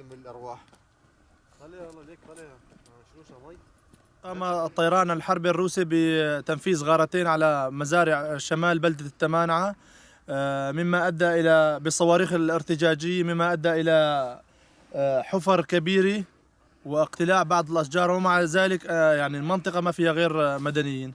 ولكن بالأرواح. خليها والله ليك خليها. آه، شلوشها مي قام الطيران الحربي الروسي بتنفيذ غارتين على مزارع شمال بلدة التمانعة آه، مما أدى إلى بالصواريخ الارتجاجية مما أدى إلى آه، حفر كبيرة واقتلاع بعض الأشجار ومع ذلك يعني المنطقة ما فيها غير مدنيين.